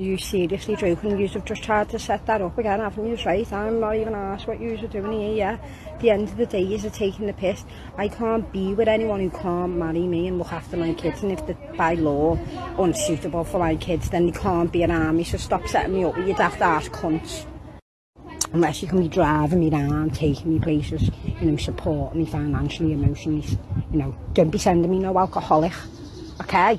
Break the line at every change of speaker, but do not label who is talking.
You seriously joking, have just tried to set that up again, haven't you? Right, I'm not even asked what you you're doing here, yeah. the end of the day, you're taking the piss. I can't be with anyone who can't marry me and look after my kids, and if the by law unsuitable for my kids, then you can't be an army, so stop setting me up with your daft ass cunts. Unless you can be driving me around, taking me places, you know, supporting me financially, emotionally, you know, don't be sending me no alcoholic, okay?